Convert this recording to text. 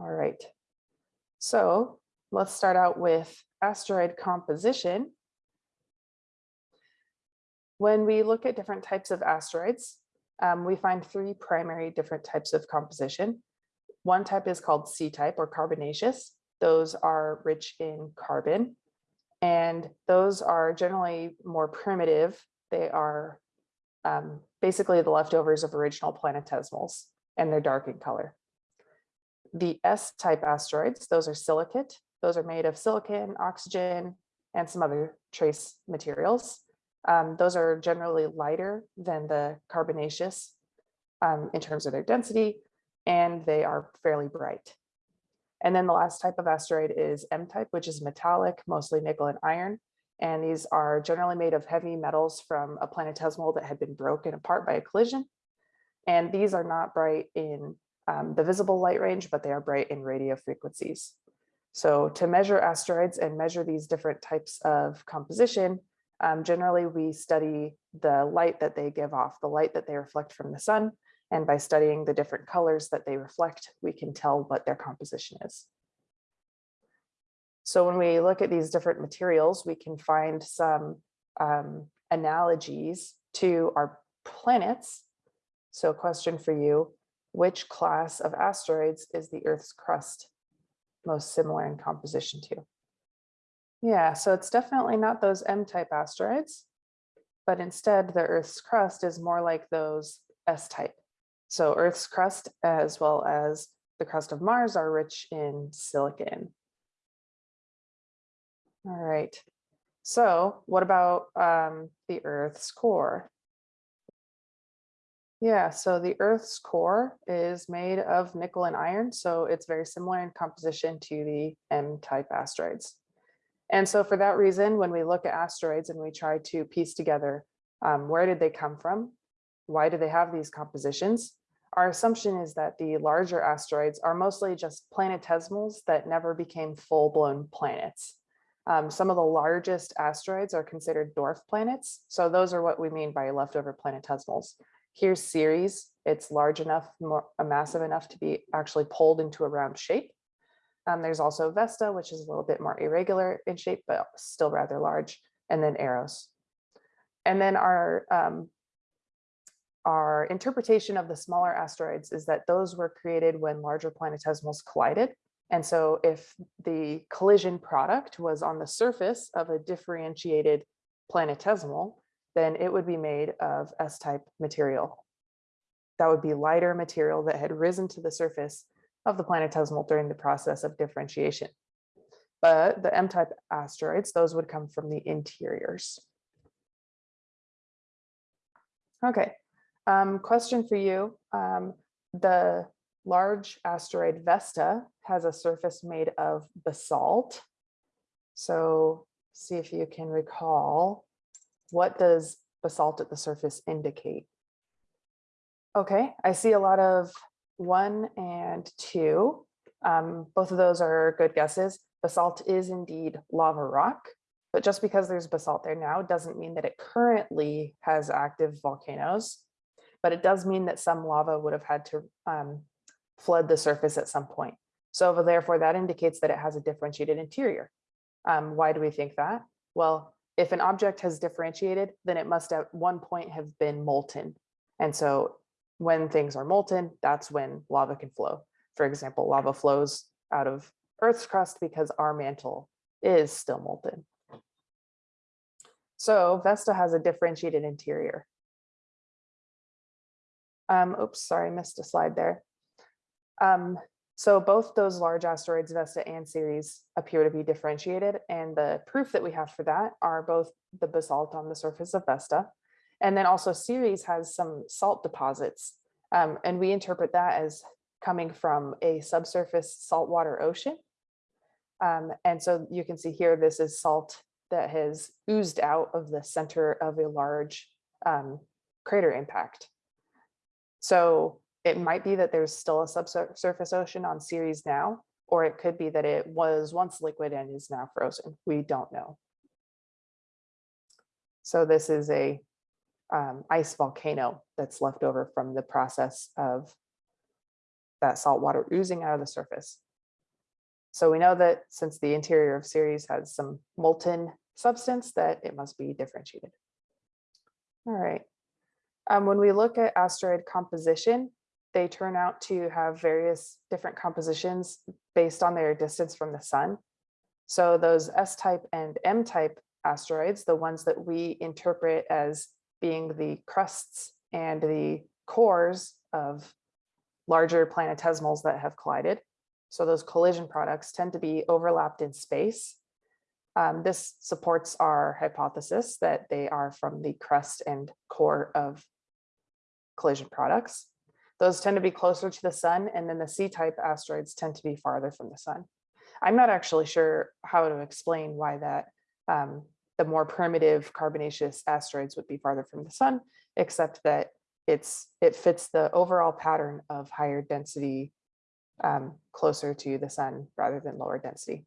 All right. So let's start out with asteroid composition. When we look at different types of asteroids, um, we find three primary different types of composition. One type is called C-type or carbonaceous. Those are rich in carbon. And those are generally more primitive. They are um, basically the leftovers of original planetesimals, and they're dark in color. The S-type asteroids, those are silicate. Those are made of silicon, oxygen, and some other trace materials. Um, those are generally lighter than the carbonaceous um, in terms of their density, and they are fairly bright. And then the last type of asteroid is M-type, which is metallic, mostly nickel and iron. And these are generally made of heavy metals from a planetesimal that had been broken apart by a collision. And these are not bright in um, the visible light range, but they are bright in radio frequencies. So to measure asteroids and measure these different types of composition, um, generally we study the light that they give off, the light that they reflect from the sun, and by studying the different colors that they reflect, we can tell what their composition is. So when we look at these different materials, we can find some um, analogies to our planets. So question for you, which class of asteroids is the Earth's crust most similar in composition to? Yeah, so it's definitely not those M-type asteroids, but instead the Earth's crust is more like those S-type. So Earth's crust as well as the crust of Mars are rich in silicon. All right, so what about um, the Earth's core? Yeah, so the Earth's core is made of nickel and iron, so it's very similar in composition to the M-type asteroids. And so for that reason, when we look at asteroids and we try to piece together um, where did they come from? Why do they have these compositions? Our assumption is that the larger asteroids are mostly just planetesimals that never became full-blown planets. Um, some of the largest asteroids are considered dwarf planets. So those are what we mean by leftover planetesimals. Here's Ceres. It's large enough, more, uh, massive enough to be actually pulled into a round shape. Um, there's also Vesta, which is a little bit more irregular in shape, but still rather large, and then Eros. And then our um, our interpretation of the smaller asteroids is that those were created when larger planetesimals collided. And so if the collision product was on the surface of a differentiated planetesimal, then it would be made of S-type material. That would be lighter material that had risen to the surface of the planetesimal during the process of differentiation. But the M-type asteroids, those would come from the interiors. Okay, um, question for you. Um, the large asteroid Vesta has a surface made of basalt. So see if you can recall, what does basalt at the surface indicate? Okay, I see a lot of one and two. Um, both of those are good guesses. Basalt is indeed lava rock, but just because there's basalt there now doesn't mean that it currently has active volcanoes but it does mean that some lava would have had to um, flood the surface at some point. So therefore that indicates that it has a differentiated interior. Um, why do we think that? Well, if an object has differentiated, then it must at one point have been molten. And so when things are molten, that's when lava can flow. For example, lava flows out of Earth's crust because our mantle is still molten. So Vesta has a differentiated interior. Um, oops, sorry, I missed a slide there. Um, so both those large asteroids, Vesta and Ceres, appear to be differentiated. And the proof that we have for that are both the basalt on the surface of Vesta. And then also Ceres has some salt deposits. Um, and we interpret that as coming from a subsurface saltwater ocean. Um, and so you can see here, this is salt that has oozed out of the center of a large um, crater impact. So it might be that there's still a subsurface ocean on Ceres now, or it could be that it was once liquid and is now frozen. We don't know. So this is a um, ice volcano that's left over from the process of that salt water oozing out of the surface. So we know that since the interior of Ceres has some molten substance that it must be differentiated. All right. Um, when we look at asteroid composition, they turn out to have various different compositions based on their distance from the sun. So those S-type and M-type asteroids, the ones that we interpret as being the crusts and the cores of larger planetesimals that have collided. So those collision products tend to be overlapped in space. Um, this supports our hypothesis that they are from the crust and core of collision products. Those tend to be closer to the sun and then the C-type asteroids tend to be farther from the sun. I'm not actually sure how to explain why that um, the more primitive carbonaceous asteroids would be farther from the sun, except that it's it fits the overall pattern of higher density um, closer to the sun rather than lower density.